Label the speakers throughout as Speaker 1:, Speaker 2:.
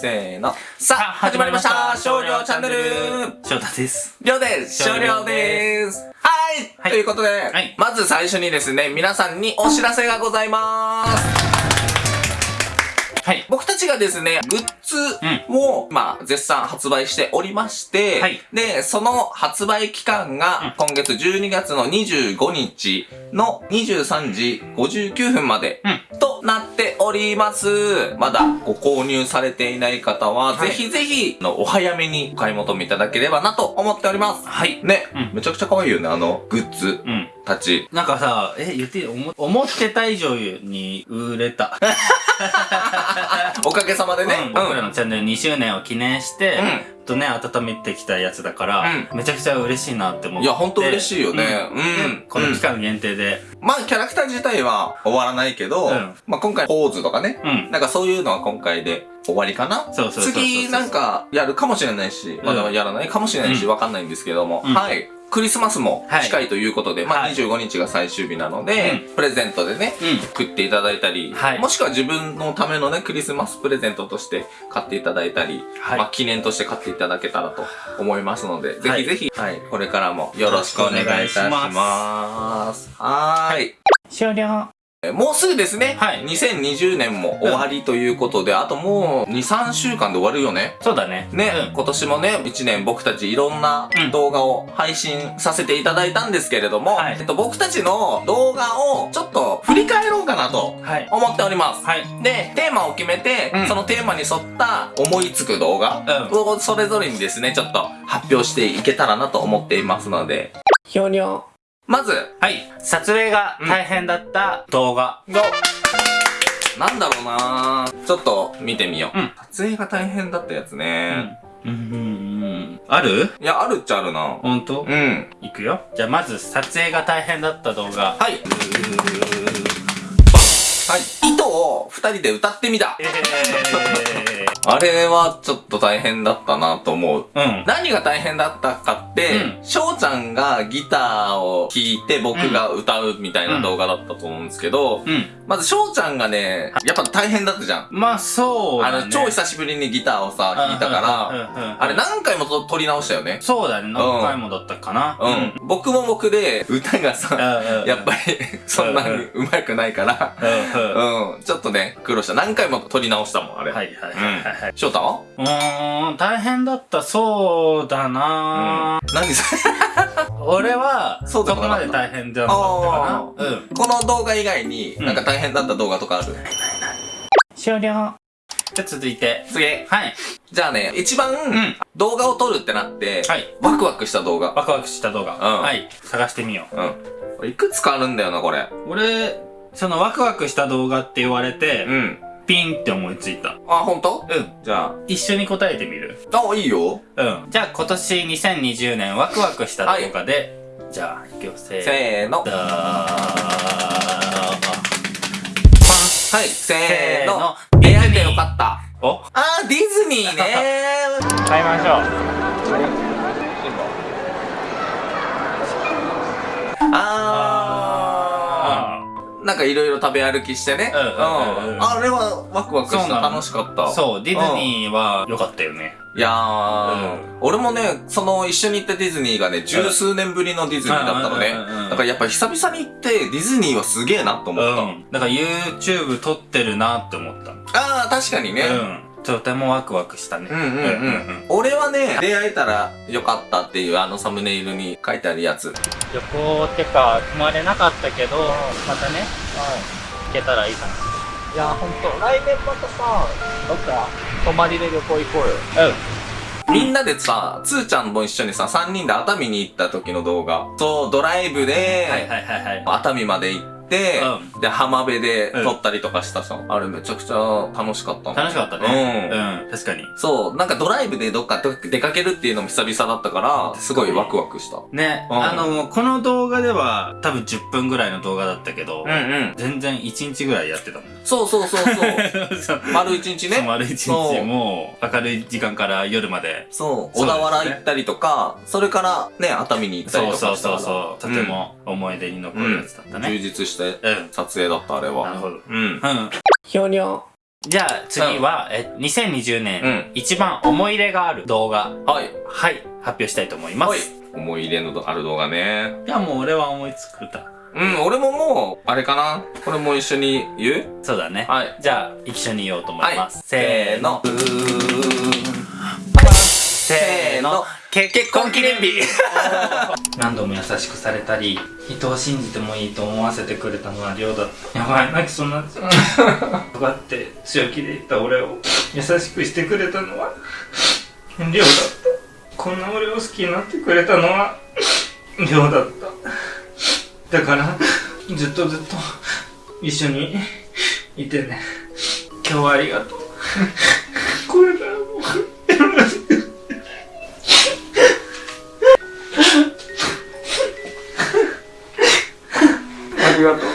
Speaker 1: せーの。さあ、始まりました。少量チャンネル。
Speaker 2: 翔太です。
Speaker 1: りょうです。少量です。はい、
Speaker 2: はい。
Speaker 1: ということで、
Speaker 2: はい。
Speaker 1: まず最初にですね、皆さんにお知らせがございます。
Speaker 2: はい。
Speaker 1: 僕たちがですね、グッズを、まあ、絶賛発売しておりまして、
Speaker 2: はい。
Speaker 1: で、その発売期間が、今月12月の25日の23時59分まで、となっております。まだご購入されていない方は、
Speaker 2: はい
Speaker 1: ぜひぜひ、あのお早めにお買い求めいただければなと思っております。
Speaker 2: はい。
Speaker 1: ね、
Speaker 2: うん
Speaker 1: めちゃくちゃ可愛いよね、あの、グッズ
Speaker 2: うん。
Speaker 1: たち。
Speaker 2: なんかさ、え、言っていい？思思ってた以上に売れた。
Speaker 1: おかげさまでね。
Speaker 2: うん僕らのチャンネル2周年を記念して、
Speaker 1: うん。
Speaker 2: とね、温めてきたやつだから、めちゃくちゃ嬉しいなって思って。
Speaker 1: いやほんと嬉しいよね。うん。
Speaker 2: この期間限定で。
Speaker 1: まあ、キャラクター自体は終わらないけど、
Speaker 2: うん。
Speaker 1: まあ今回ポーズとかね、
Speaker 2: うん。
Speaker 1: なんかそういうのは今回で終わりかな？
Speaker 2: そうそうそうそう。
Speaker 1: 次なんかやるかもしれないし、まだやらないかもしれないし、
Speaker 2: うん。
Speaker 1: わかんないんですけども、
Speaker 2: うん。
Speaker 1: はい。クリスマスも
Speaker 2: はい
Speaker 1: 近いということで、まあ
Speaker 2: はい
Speaker 1: 25日が最終日なので、プレゼントでね、
Speaker 2: うん。
Speaker 1: 送っていただいたり、
Speaker 2: はい
Speaker 1: もしくは自分のためのね、クリスマスプレゼントとして買っていただいたり、
Speaker 2: はい
Speaker 1: まあ記念として買っていただけたらと思いますので、ぜ
Speaker 2: はい
Speaker 1: ひぜひ、はい、これからもよろしくお願いいたします。はーい。
Speaker 2: 終了。
Speaker 1: えもうすぐですね。
Speaker 2: はい
Speaker 1: 2020年も終わりということで、あともう2、3週間で終わるよね。
Speaker 2: そうだね。
Speaker 1: ね、
Speaker 2: うん
Speaker 1: 今年もね、1年僕たちいろんな
Speaker 2: うん
Speaker 1: 動画を配信させていただいたんですけれども、
Speaker 2: はい
Speaker 1: えっと、僕たちの動画をちょっと振り返ろうかなと
Speaker 2: はい。
Speaker 1: 思っております。
Speaker 2: はい。
Speaker 1: で、テーマを決めて、
Speaker 2: うん
Speaker 1: そのテーマに沿った思いつく動画をそれぞれにですね、ちょっと発表していけたらなと思っていますので、ひょにょ。まず、
Speaker 2: はい。撮影が大変だった動画。
Speaker 1: が、なんだろうなちょっと見てみよう。
Speaker 2: うん
Speaker 1: 撮影が大変だったやつね。
Speaker 2: うん。うん。うん。ある？
Speaker 1: いや、あるっちゃあるな。
Speaker 2: ほんと
Speaker 1: うん。
Speaker 2: いくよ。じゃあまず撮影が大変だった動画。
Speaker 1: はい。はい。糸を二人で歌ってみた。
Speaker 2: え
Speaker 1: あれはちょっと大変だったなと思う。
Speaker 2: ー。うん。
Speaker 1: 何が大変だったかって、
Speaker 2: う
Speaker 1: 翔ちゃんがギターを弾いて僕が歌うみたいな動画だったと思うんですけど、
Speaker 2: うん。
Speaker 1: まず翔ちゃんがね、やっぱ大変だったじゃん。
Speaker 2: まあ、そうだね。
Speaker 1: あの、超久しぶりにギターをさ、弾いたから、あ
Speaker 2: あ
Speaker 1: れ何回もと撮り直したよね。
Speaker 2: そうだね。何回もだったかな。
Speaker 1: うん。僕も僕で、歌がさ、
Speaker 2: うん。
Speaker 1: やっぱり、そんなに上手くないから、
Speaker 2: うん。うん。
Speaker 1: うん、ちょっとね、苦労した。何回も撮り直したもん、あれ。
Speaker 2: はいはいはいはいはい。
Speaker 1: 翔太？は
Speaker 2: うーん、大変だった、そうだな、
Speaker 1: 何それ？
Speaker 2: 俺は、
Speaker 1: そ
Speaker 2: こまで大変じゃなかったかな。うん。
Speaker 1: この動画以外に、
Speaker 2: うん
Speaker 1: なんか大変だった動画とかある、
Speaker 2: 終了。じゃあ続いて。
Speaker 1: 次。
Speaker 2: はい。
Speaker 1: じゃあね、一番、
Speaker 2: ん
Speaker 1: 動画を撮るってなって、
Speaker 2: はい。
Speaker 1: ワクワクした動画。
Speaker 2: ワクワクした動画。
Speaker 1: うん
Speaker 2: はい。探してみよう。
Speaker 1: うん。いくつかあるんだよな、これ。
Speaker 2: 俺、そのワクワクした動画って言われて、
Speaker 1: うん。
Speaker 2: ピンって思いついた。
Speaker 1: あ、ほんと
Speaker 2: うん。
Speaker 1: じゃ
Speaker 2: 一緒に答えてみる
Speaker 1: あ。あ、いいよ。
Speaker 2: うん。じゃあ今年2020年ワクワクした動画で、じゃあ、いくよ、せーの。
Speaker 1: せーはい、せーの。出会えてよかった。
Speaker 2: ーお
Speaker 1: あー、ディズニーね
Speaker 2: 買いましょう。
Speaker 1: あー。なんかいろいろ食べ歩きしてね。
Speaker 2: うんうんうんうん
Speaker 1: あれはワクワクした。
Speaker 2: そうなの
Speaker 1: 楽しかった。
Speaker 2: そう、ディズニーは良かったよね。
Speaker 1: いやー、俺もね、その一緒に行ったディズニーがね、十数年ぶりのディズニーだったのね。
Speaker 2: うんうんうんうん
Speaker 1: だからやっぱり久々に行って、ディズニーはすげえなと思った。
Speaker 2: うん。だから YouTube 撮ってるなって思った。
Speaker 1: あー、確かにね。
Speaker 2: うん。とてもワクワクしたね。
Speaker 1: うんうんうん。俺はね、出会えたらよかったっていうあのサムネイルに書いてあるやつ。
Speaker 2: 旅行ってか、泊まれなかったけど、またね、行けたらいいかな。
Speaker 3: いや、ほんと、来年またさ、どっか、泊まりで旅行行こうよ。
Speaker 1: みんなでさ、つーちゃんも一緒にさ、3人で熱海に行った時の動画。そう、ドライブで、
Speaker 2: はいはいはいはい。
Speaker 1: 熱海まで行って、
Speaker 2: う
Speaker 1: で、浜辺で撮ったりとかしたさ。あれめちゃくちゃ楽しかったの
Speaker 2: 楽しかったね。うん。確かに。
Speaker 1: そう、なんかドライブでどっか出かけるっていうのも久々だったから、すごいワクワクした。
Speaker 2: ね、
Speaker 1: うん
Speaker 2: あの、この動画では多分10分ぐらいの動画だったけど、
Speaker 1: ん。
Speaker 2: 全然1日ぐらいやってたもん。
Speaker 1: そうそうそうそう。
Speaker 2: そ う
Speaker 1: 丸一日ね。
Speaker 2: 丸一
Speaker 1: そう
Speaker 2: 日もう明るい時間から夜まで。
Speaker 1: そう、小田原行ったりとか、それからね、熱海に行ったり
Speaker 2: そう
Speaker 1: とかしたから
Speaker 2: そうそうそう。とても思い出に残るやつだった
Speaker 1: 充
Speaker 2: ね。
Speaker 1: 実して
Speaker 2: うん。
Speaker 1: 撮影だった、あれは。
Speaker 2: なるほど。
Speaker 1: うん。
Speaker 2: うん。
Speaker 3: ひょにょ。
Speaker 2: じゃあ次は、え、2020年、
Speaker 1: うん
Speaker 2: 一番思い入れがある動画、
Speaker 1: はい。
Speaker 2: はい、発表したいと思います。
Speaker 1: はい。思い入れのある動画ね。
Speaker 2: いや、もう俺は思いつくた。
Speaker 1: うん、俺ももう、あれかな？これも一緒に言う？
Speaker 2: そうだね。
Speaker 1: はい。
Speaker 2: じゃあ、一緒に言おうと思います。
Speaker 1: はい
Speaker 2: せーの。せーの。結婚記念日 何度も優しくされたり、人を信じてもいいと思わせてくれたのは亮だった。やばい、泣きそうになっちゃう。奪って強気で言った俺を優しくしてくれたのは亮だった。こんな俺を好きになってくれたのは亮だった。だから、ずっとずっと一緒にいてね。今日はありがとう。
Speaker 1: りがとう。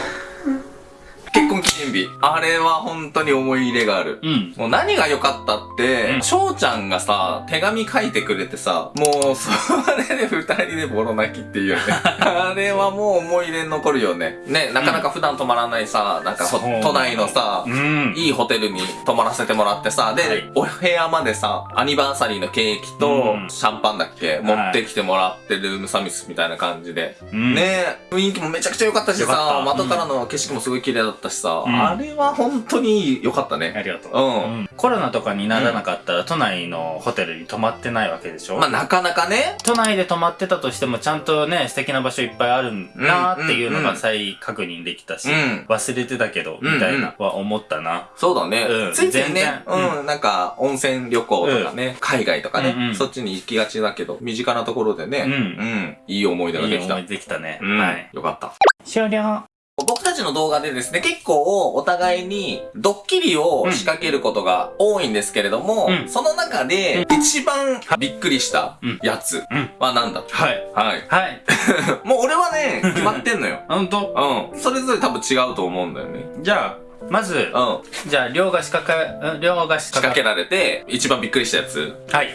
Speaker 1: あれは本当に思い入れがある。
Speaker 2: うん。
Speaker 1: もう何が良かったって
Speaker 2: う、ん
Speaker 1: 翔、ちゃんがさ、手紙書いてくれてさ、もう、それで二人でボロ泣きっていうね。あれはもう思い入れに残るよね。ね、なかなか普段泊まらないさ、なんか都内のさ、
Speaker 2: うん。
Speaker 1: いいホテルに泊まらせてもらってさ、で、
Speaker 2: はい
Speaker 1: お部屋までさ、アニバーサリーのケーキと
Speaker 2: うん
Speaker 1: シャンパンだっけ、持ってきてもらってルームサービスみたいな感じで。
Speaker 2: うん
Speaker 1: ね雰囲気もめちゃくちゃ良かったしさ、
Speaker 2: った
Speaker 1: 窓からの景色もすごい綺麗だったしさ、
Speaker 2: うん
Speaker 1: あれは本当に良かったね。
Speaker 2: ありがとう。
Speaker 1: うん
Speaker 2: コロナとかにならなかったら、都内のホテルに泊まってないわけでしょ、
Speaker 1: まあなかなかね、
Speaker 2: 都内で泊まってたとしても、ちゃんとね、素敵な場所いっぱいあるなっていうのが再確認できたし、
Speaker 1: うん
Speaker 2: 忘れてたけど、みたいなは思ったな。
Speaker 1: そうだね。
Speaker 2: うん
Speaker 1: ついついね
Speaker 2: 全然、
Speaker 1: うん、なんか温泉旅行とかね、海外とかね、そっちに行きがちだけど、身近なところでね、
Speaker 2: うん
Speaker 1: うん、いい思い出ができた。
Speaker 2: いい思いできたね。
Speaker 1: うん、
Speaker 2: はい。
Speaker 1: よかった。
Speaker 2: 終了。
Speaker 1: 僕たちの動画でですね、結構お互いにドッキリを仕掛けることが多いんですけれども、
Speaker 2: うん
Speaker 1: その中で一番びっくりしたやつ
Speaker 2: うん
Speaker 1: は何だ
Speaker 2: はい。
Speaker 1: はい。
Speaker 2: はい。
Speaker 1: もう俺はね、決まってんのよ。
Speaker 2: ほんと
Speaker 1: うん。それぞれ多分違うと思うんだよね。
Speaker 2: じゃあ、まず、
Speaker 1: うん。
Speaker 2: じゃあ、両が仕掛け、うん両が仕
Speaker 1: 仕掛け
Speaker 2: 掛け。
Speaker 1: られて、一番びっくりしたやつ。
Speaker 2: はい。
Speaker 1: は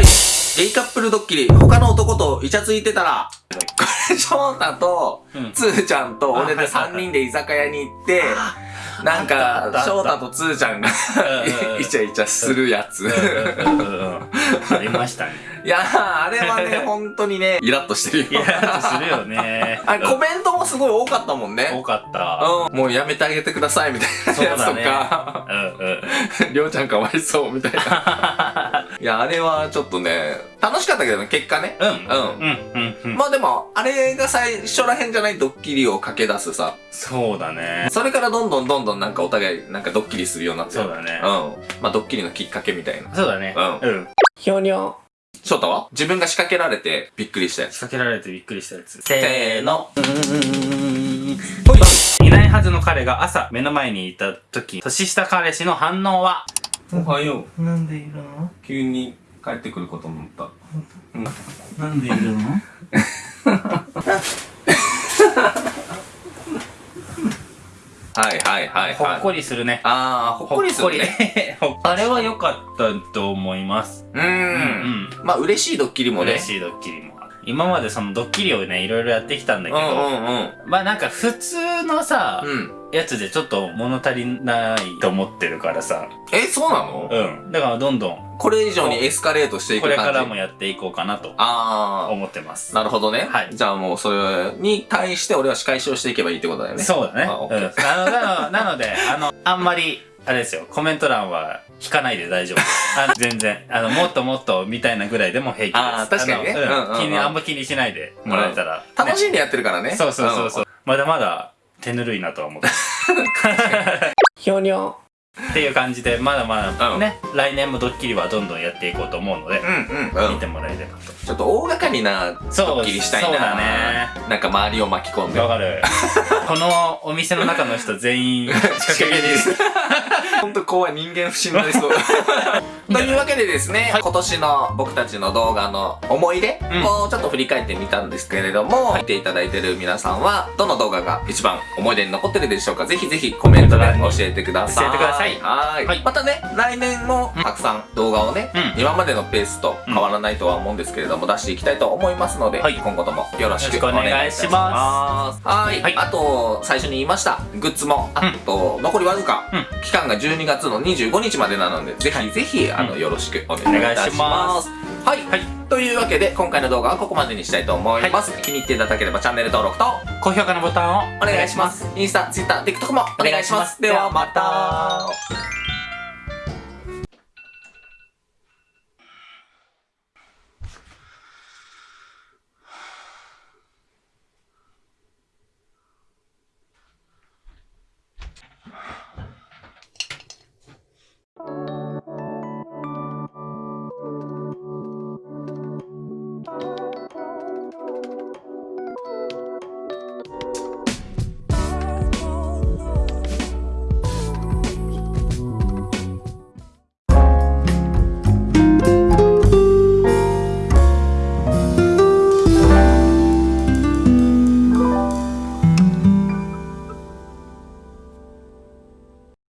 Speaker 1: い。ゲイカップルドッキリ、他の男とイチャついてたら、翔太と
Speaker 2: うん、
Speaker 1: つーちゃんと俺で
Speaker 2: あはいはいはい
Speaker 1: 3人で居酒屋に行って、なんか、翔太とつーちゃんが
Speaker 2: うん
Speaker 1: イチャイチャするやつ。
Speaker 2: ありましたね。
Speaker 1: いやー、あれはね、本当にね、イラッとしてるよ。
Speaker 2: イラッとするよね。
Speaker 1: あれコメントもすごい多かったもん
Speaker 2: 多
Speaker 1: ね。
Speaker 2: かった。
Speaker 1: うん。もうやめてあげてくださいみたいなやつとか、
Speaker 2: うんうん。
Speaker 1: りょうちゃんかわいそうみたいな。いや、あれはちょっとね、楽しかったけどね、結果ね。
Speaker 2: うん。
Speaker 1: うん
Speaker 2: うん。うん。うん。
Speaker 1: まあでも、あれが最初らへんじゃないドッキリを駆け出すさ。
Speaker 2: そうだね。
Speaker 1: それからどんどんどんどんなんかお互いなんかドッキリするようになって
Speaker 2: そうだね
Speaker 1: うん。まあドッキリのきっかけみたいな。
Speaker 2: そうだね。
Speaker 1: うん
Speaker 2: うん。
Speaker 3: ひょにょ。
Speaker 1: 翔太は？自分が仕掛けられてびっくりしたやつ。
Speaker 2: 仕掛けられてびっくりしたやつ。
Speaker 1: せーの。
Speaker 2: ほい。いないはずの彼が朝目の前にいた時、年下彼氏の反応は？
Speaker 1: おはよう。
Speaker 2: なんでいるの？
Speaker 1: 急に帰ってくること思った。
Speaker 2: なんでいるの？
Speaker 1: はいはいはいはい。
Speaker 2: ほっこりするね。
Speaker 1: あー、ほっこりするね。
Speaker 2: あれは良かったと思います。
Speaker 1: う。
Speaker 2: うんん。
Speaker 1: まあ嬉しいドッキリもね。
Speaker 2: 嬉しいドッキリも。今までそのドッキリをね、いろいろやってきたんだけど、
Speaker 1: うんうんうん。
Speaker 2: まあなんか普通のさ、
Speaker 1: うん。
Speaker 2: やつでちょっと物足りないと思ってるからさ、
Speaker 1: え、そうなの？
Speaker 2: うん。だからどんどん
Speaker 1: これ以上にエスカレートしていく
Speaker 2: こ
Speaker 1: 感じ？
Speaker 2: れからもやっていこうかなと
Speaker 1: あ
Speaker 2: 思ってます
Speaker 1: ー。。なるほどね。
Speaker 2: はい
Speaker 1: じゃあもうそれに対して俺は仕返しをしていけばいいってことだよね。
Speaker 2: そうだね。
Speaker 1: あオッケー
Speaker 2: うんあのなの なので、あの、あんまり、あれですよ、コメント欄は引かないで大丈夫。あの 全然、あの、もっともっとみたいなぐらいでも平気です。
Speaker 1: あー確かにね
Speaker 2: あの
Speaker 1: うんうんうん
Speaker 2: 気に、あんま気にしないでもらえたら。
Speaker 1: 楽しんでやってるからね。
Speaker 2: ねそうそうそうそう。まだまだ手ぬるいなとは思って。
Speaker 3: ひょにょ。
Speaker 2: っていう感じで、まだまだ
Speaker 1: うん
Speaker 2: ね、来年もドッキリはどんどんやっていこうと思うので
Speaker 1: う、んうんうん。
Speaker 2: 見てもらえればと。
Speaker 1: ちょっと大掛かりなドッキリしたいな。
Speaker 2: そうだね。
Speaker 1: なんか周りを巻き込んで。
Speaker 2: わかる。このお店の中の人全員仕掛け人です。
Speaker 1: 本と怖い人間不信になりそう。というわけでですね、
Speaker 2: はい。
Speaker 1: 今年の僕たちの動画の思い出
Speaker 2: うん。
Speaker 1: をちょっと振り返ってみたんですけれども、見ていただいてる皆さんは、どの動画が一番思い出に残ってるでしょうかぜひぜひコメントで教えてください。
Speaker 2: 教えてください。
Speaker 1: はい。
Speaker 2: はい。
Speaker 1: またね、来年もたくさん動画をね、
Speaker 2: うん。
Speaker 1: 今までのペースと変わらないとは思うんですけれども、出していきたいと思いますので、
Speaker 2: はい
Speaker 1: 今後ともよろしくお
Speaker 2: 願い
Speaker 1: します。はい。
Speaker 2: はい。
Speaker 1: あと、最初に言いました、グッズも、あと、残りわずか、
Speaker 2: うん。
Speaker 1: 期間が12月の25日までなので、ぜひぜひ、あの、
Speaker 2: うん
Speaker 1: よろしくお願いいたします。はい。
Speaker 2: はい
Speaker 1: というわけで、今回の動画はここまでにしたいと思います。気に入っていただければチャンネル登録と、
Speaker 2: 高評価のボタンを
Speaker 1: お願いします。インスタ、ツイッター、TikTok もお願いします。ではまた。